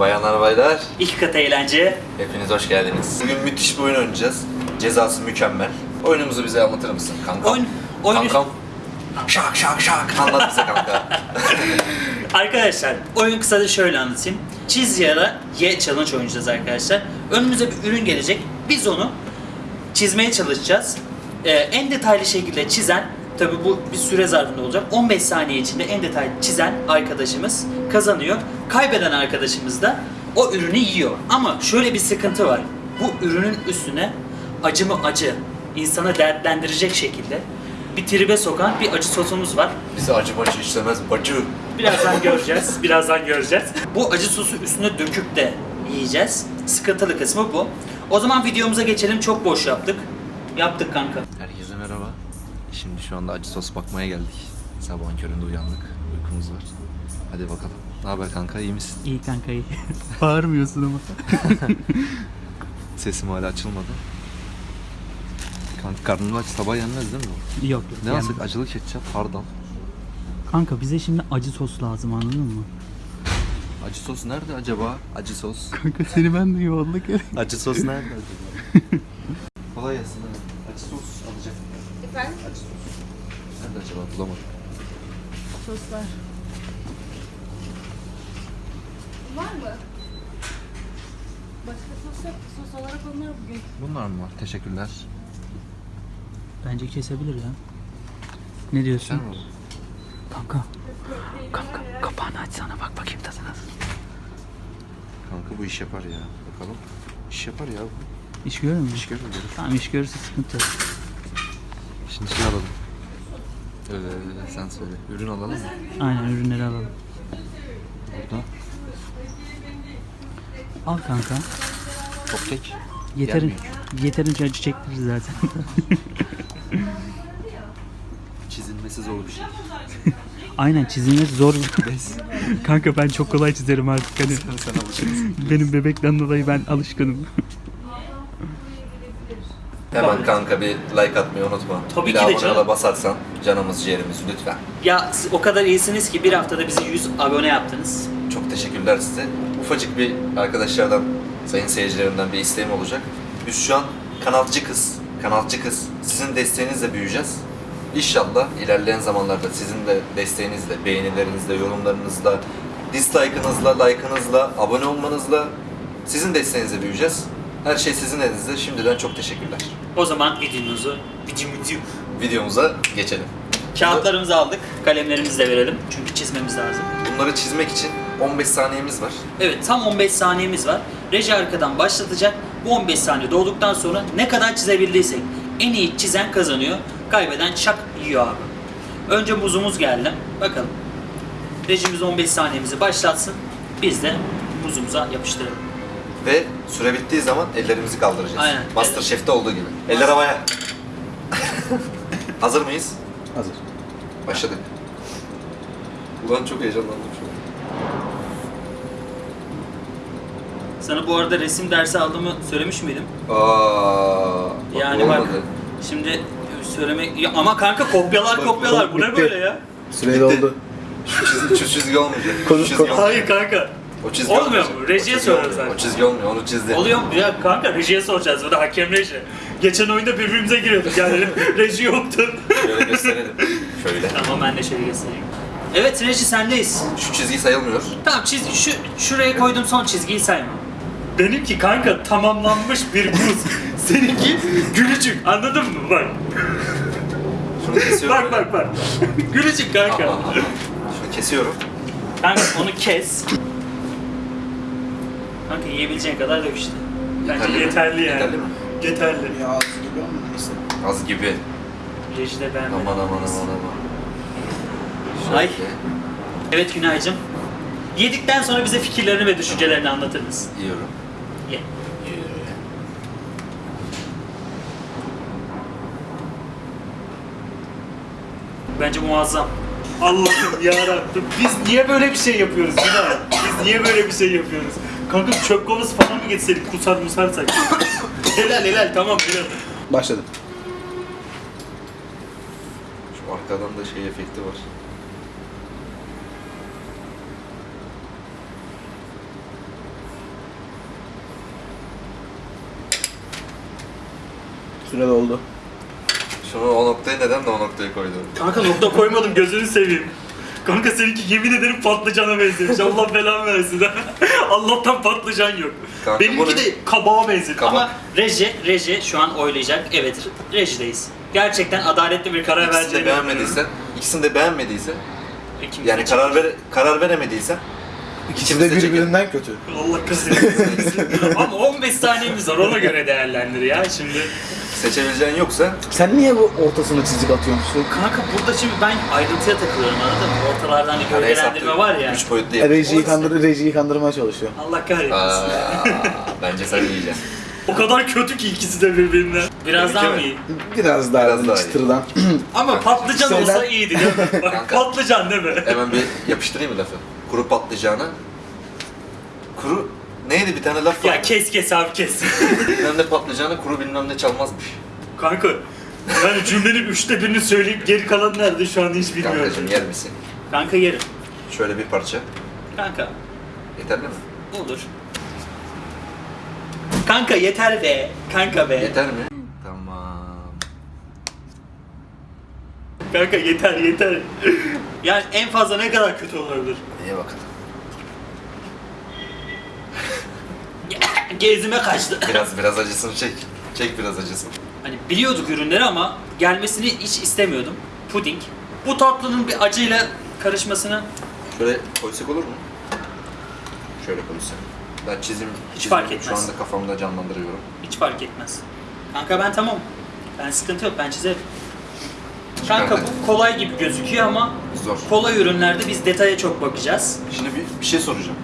Bayanlar baylar, İki kat eğlence. hepiniz hoş geldiniz. Bugün müthiş bir oyun oynayacağız. Cezası mükemmel. Oyunumuzu bize anlatır mısın kanka? Oyun, oyun Kankam. Şak şak şak. Anlat bize kanka. Arkadaşlar oyun kısaca şöyle anlatayım. Çiz ya da ye challenge oynayacağız arkadaşlar. Önümüze bir ürün gelecek. Biz onu çizmeye çalışacağız. Ee, en detaylı şekilde çizen, tabi bu bir süre zarfında olacak. 15 saniye içinde en detaylı çizen arkadaşımız kazanıyor. Kaybeden arkadaşımız da o ürünü yiyor. Ama şöyle bir sıkıntı var. Bu ürünün üstüne acı mı acı, insana dertlendirecek şekilde bir tribe sokan bir acı sosumuz var. Bize acı bacı işlemez bacı. Birazdan göreceğiz. Birazdan göreceğiz. Bu acı sosu üstüne döküp de yiyeceğiz. Sıkıntılı kısmı bu. O zaman videomuza geçelim. Çok boş yaptık. Yaptık kanka. Herkese merhaba. Şimdi şu anda acı sos bakmaya geldik. Sabahın köründe uyandık. Uykumuz var. Hadi bakalım. Ne haber kanka iyi misin? İyi kanka iyi. Bağırmıyorsun ama. Sesim hala açılmadı. Kanka karnım aç sabah yenmez değil mi bu? Yok. Ne alsak acılı ketçap hardal. Kanka bize şimdi acı sos lazım anladın mı? Acı sos nerede acaba? Acı sos. Kanka seni ben de yolladık. Acı sos nerede acaba? Kolay gelsin. ha. Acı sos alacak. Efendim? Acı sos. Nerede acaba bulamadım. Soslar. Var mı? Başka sos yok. Sos olarak onlar bugün. Bunlar mı var? Teşekkürler. Bence kesebilir ya. Ne diyorsun? Sen mi? Kanka. Kanka kapağını açsana bak bakayım tadına. Kanka bu iş yapar ya. Bakalım. İş yapar ya bu. İş görür mü? İş görür görür. Tamam iş görürse sıkıntı yok. Şimdi şey alalım. Ee, sen söyle. Ürün alalım mı? Aynen ürünleri alalım. Burada. Al kanka. Çok tek. Yeterin, yeterince acı çektiririz zaten. Çizilmesi zor bir şey. Aynen çizilmesi zor. Kanka ben çok kolay çizerim artık hani. sen alışırsın. Benim bebekten dolayı ben alışkınım. Hemen kanka bir like atmayı unutma. Tabii bir ki de de abone canım. ola basarsan canımız ciğerimiz lütfen. Ya siz o kadar iyisiniz ki bir haftada bizi 100 abone yaptınız. Çok teşekkürler size. Ufacık bir arkadaşlardan, sayın seyircilerimden bir isteğim olacak. Biz şu an kanalcı kız, kanalcı kız. Sizin desteğinizle büyüyeceğiz. İnşallah ilerleyen zamanlarda sizin de desteğinizle, beğenilerinizle, yorumlarınızla, dislike'ınızla, like'ınızla, abone olmanızla sizin desteğinizle büyüyeceğiz. Her şey sizin elinizde. Şimdiden çok teşekkürler. O zaman videomuzu, videomuzu, Videomuza geçelim. kağıtlarımızı aldık. Kalemlerimizi de verelim. Çünkü çizmemiz lazım. Bunları çizmek için 15 saniyemiz var. Evet tam 15 saniyemiz var. Reji arkadan başlatacak. Bu 15 saniye dolduktan sonra ne kadar çizebildiysek en iyi çizen kazanıyor. Kaybeden şak yiyor abi. Önce muzumuz geldi. Bakalım. Rejimiz 15 saniyemizi başlatsın. Biz de muzumuza yapıştıralım. Ve süre bittiği zaman ellerimizi kaldıracağız. Aynen. Masterchef'te olduğu gibi. Eller havaya. Hazır mıyız? Hazır. Başladık. Ulan çok heyecanlandım şu an. Sana bu arada resim dersi aldığımı söylemiş miydim? Aa, bak Yani olmadı. bak şimdi söylemek Ya ama kanka kopyalar kopyalar bu ne böyle ya? Süre doldu. Şu çizgi, şu çizgi olmayacak. Konu- Şu çizgi olmayacak. Hayır kanka. O çizgi Olmuyor mu? Rejiye çizgi olmuyor. sadece. O çizgi olmuyor, onu çizdi. Oluyor mu? Ya kanka rejiye soracağız. Bu da hakem reji. Geçen oyunda birbirimize giriyorduk yani reji yoktu. Şöyle gösterelim. Şöyle. tamam ben de şöyle göstereyim. Evet reji sendeyiz. Şu çizgi sayılmıyor. Tamam çiz şu şuraya koyduğum son çizgiyi sayma. Benimki kanka tamamlanmış bir buz. Seninki gülücük. Anladın mı? Bak. Şunu kesiyorum. Bak bak bak. gülücük kanka. Aha, aha. Şunu kesiyorum. Kanka onu kes. Kanka yiyebileceğin kadar dök işte. Bence Yeterli yeterli, yani. Yeterli mi? Yeterli. Ya az gibi ama neyse. Az gibi. Reji de beğenmedim. Aman aman aman aman. Ay. Şöyle Evet Günaycığım. Yedikten sonra bize fikirlerini ve düşüncelerini anlatır mısın? Yiyorum. Ye. Bence muazzam. Allah'ım yarabbim. Biz niye böyle bir şey yapıyoruz Günay? Biz niye böyle bir şey yapıyoruz? Kanka çöp kovası falan mı getirseydik kusar musarsak? helal helal tamam helal. Başladım. Şu arkadan da şey efekti var. Süre doldu. Şunu o noktayı neden de o noktayı koydun? Kanka nokta koymadım gözünü seveyim. Kanka seninki yemin ederim patlıcana benzemiş. Allah belanı versin. Allah'tan patlıcan yok. Kanka Benimki de kabağa benziyor. Kabak. Ama Reji, Reji şu an oylayacak. Evet, Reji'deyiz. Gerçekten adaletli bir karar İkisini de beğenmediysen, ikisini de beğenmediysen, İkimiz yani karar ver karar veremediysen İkisi de birbirinden kötü. Allah kahretsin. Ama 15 saniyemiz var ona göre değerlendir ya şimdi. seçebileceğin yoksa Sen niye bu ortasına çizik atıyorsun? Kanka burada şimdi ben ayrıntıya takılıyorum anladın mı? Ortalarda hani gölgelendirme var ya. 3 boyutlu E, yap. Rejiyi, kandır, rejiyi kandırmaya çalışıyor. Allah kahretsin. Aa, bence sen yiyeceksin. O kadar kötü ki ikisi de birbirinden. Biraz daha mı iyi? Biraz daha, Biraz daha çıtırdan. Ama patlıcan olsa iyiydi değil mi? Bak Kanka. patlıcan değil mi? Hemen bir yapıştırayım mı lafı? Kuru patlıcana. Kuru neydi bir tane laf. Ya kes kes abi kes. Bilmem ne patlıcana kuru bilmem ne çalmazmış. Kanka yani cümlenin üçte birini söyleyip geri kalan nerede şu an hiç bilmiyorum. Kankacım yer misin? Kanka yerim. Şöyle bir parça. Kanka Yeterli mi? olur. Kanka yeter be. Kanka be. Yeter mi? Tamam. Kanka yeter yeter. Yani en fazla ne kadar kötü olabilir? İyi bakalım. Gezime kaçtı. Biraz biraz acısını çek. Çek biraz acısını. Hani biliyorduk ürünleri ama gelmesini hiç istemiyordum. Puding. Bu tatlının bir acıyla karışmasını Şöyle koysak olur mu? Şöyle koysak. Ben çizim, Hiç çizimi fark etmez. Şu anda kafamda canlandırıyorum. hiç fark etmez. Kanka ben tamam. Ben sıkıntı yok ben çizerim. Kanka bu kolay gibi gözüküyor ama Zor. kolay ürünlerde biz detaya çok bakacağız. Şimdi bir, bir şey soracağım.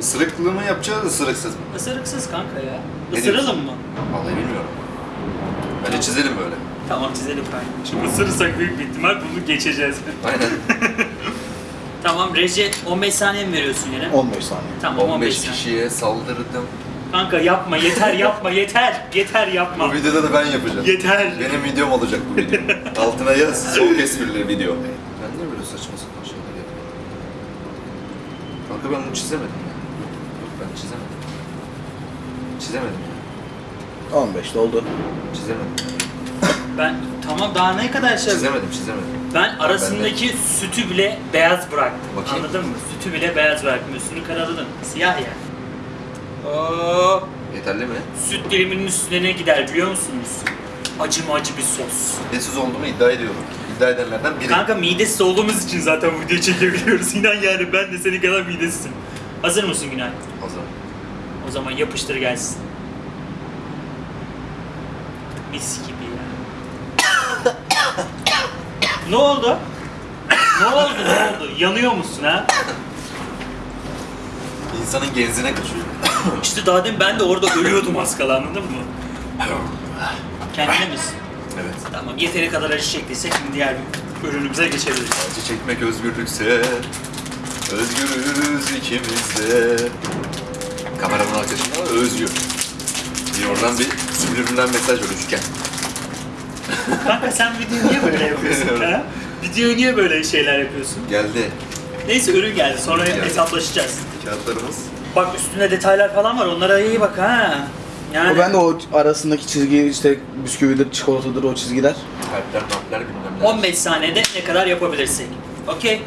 Isırıklı mı yapacağız, ısırıksız mı? Isırıksız kanka ya. Ne Isıralım diyorsun? mı? Vallahi bilmiyorum. Bence çizelim böyle. Tamam çizelim kanka. Şimdi ısırırsak büyük bir ihtimal bunu geçeceğiz. Aynen. tamam reji 15 saniye mi veriyorsun yine? 15 saniye. Tamam 15, 15 saniye. kişiye saldırdım. Kanka yapma yeter yapma yeter. Yeter yapma. Bu videoda da ben yapacağım. Yeter. Benim videom olacak bu video. Altına yaz, soğuk esprili video. Ben niye böyle saçma sapan şeyler yapıyorum? Kanka ben bunu çizemedim ya. Yok ben çizemedim. Çizemedim ya. 15 doldu. Çizemedim. Ben tamam daha ne kadar şey Çizemedim, çizemedim. Ben arasındaki sütü bile beyaz bıraktım. Bakayım. Anladın mı? Sütü bile beyaz bıraktım. Üstünü karaladım. Siyah ya. Oo, Yeterli mi? süt diliminin üstüne ne gider biliyor musunuz? Acı mı acı bir sos. Midesiz olduğumu iddia ediyorum. İddia edenlerden biri. Kanka midesiz olduğumuz için zaten bu videoyu çekebiliyoruz. İnan yani ben de senin kadar midesizim. Hazır mısın Günay? Zaman. O zaman yapıştır gelsin. Mis gibi ya. ne oldu? Ne oldu? Ne oldu? Yanıyor musun ha? İnsanın genzine kaçıyor. İşte daha demin ben de orada ölüyordum az kala anladın mı? Kendine misin? Evet. Tamam yeteri kadar acı çektiyse şimdi diğer ürünümüze geçebiliriz. Acı çekmek özgürlükse Özgürüz ikimiz de Kameraman arkadaşımla özgür Bir oradan bir subliminal mesaj üçgen Kanka sen video niye böyle yapıyorsun ha? Video niye böyle şeyler yapıyorsun? Geldi Neyse ürün geldi sonra Geldi. hesaplaşacağız. kağıtlarımız Bak üstünde detaylar falan var onlara iyi bak ha. Yani O ben de o arasındaki çizgi işte bisküvidir, çikolatadır o çizgiler. Kalpler, kalpler bilmem ne 15 saniyede ne kadar yapabilirsek. Okey.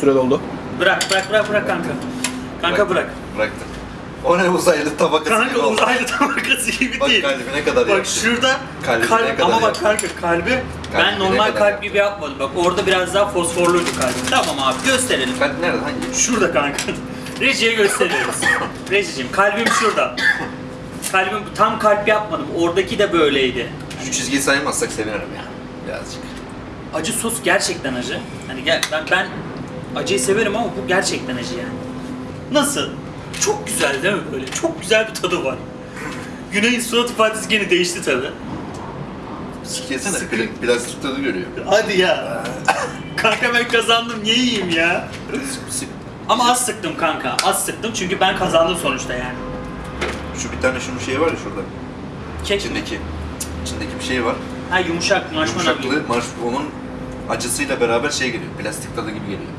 Süre doldu. Bırak bırak bırak bırak kanka. Kanka bırak. Bıraktım O ne uzaylı tabakası gibi Kanka oldu. uzaylı tabakası gibi Bak değil. kalbine kadar Bak yaptı. şurada Kalbine kalp kadar ama bak yaptı. kanka kalbi ben Kalbine normal kadar kalp gibi yapmadım. Bak orada biraz daha fosforluydu kalbim. Tamam abi gösterelim. Kalp nerede? Hangi? Şurada kanka. Rejiye gösteriyoruz. Rejicim kalbim şurada. Kalbim tam kalp yapmadım. Oradaki de böyleydi. Şu çizgiyi saymazsak sevinirim ya Birazcık Acı sos gerçekten acı. Hani gel ben ben acıyı severim ama bu gerçekten acı yani. Nasıl? Çok güzel değil mi böyle? Çok güzel bir tadı var. Güney'in surat ifadesi gene değişti tabi. Sikesene Sıkı. pl- plastik tadı görüyor Hadi ya. kanka ben kazandım niye yiyeyim ya? Sık- Ama az sıktım kanka. Az sıktım çünkü ben kazandım sonuçta yani. Şu bir tane şunun şeyi var ya şurada Kek. İçindeki İçindeki bir şey var Ha yumuşak marshmallow gibi. Yumuşaklığı, onun acısıyla beraber şey geliyor, plastik tadı gibi geliyor.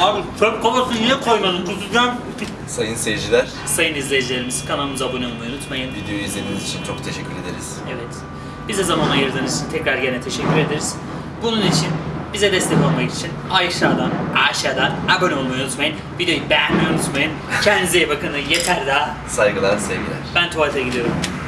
Abi çöp kovasını niye koymadın kusacağım. Sayın seyirciler, Sayın izleyicilerimiz kanalımıza abone olmayı unutmayın. videoyu izlediğiniz için çok teşekkür ederiz. Evet. Bize zaman ayırdığınız için tekrar gene teşekkür ederiz. Bunun için bize destek olmak için aşağıdan aşağıdan abone olmayı unutmayın. Videoyu beğenmeyi unutmayın. Kendinize iyi bakın. Yeter daha. Saygılar, sevgiler. Ben tuvalete gidiyorum.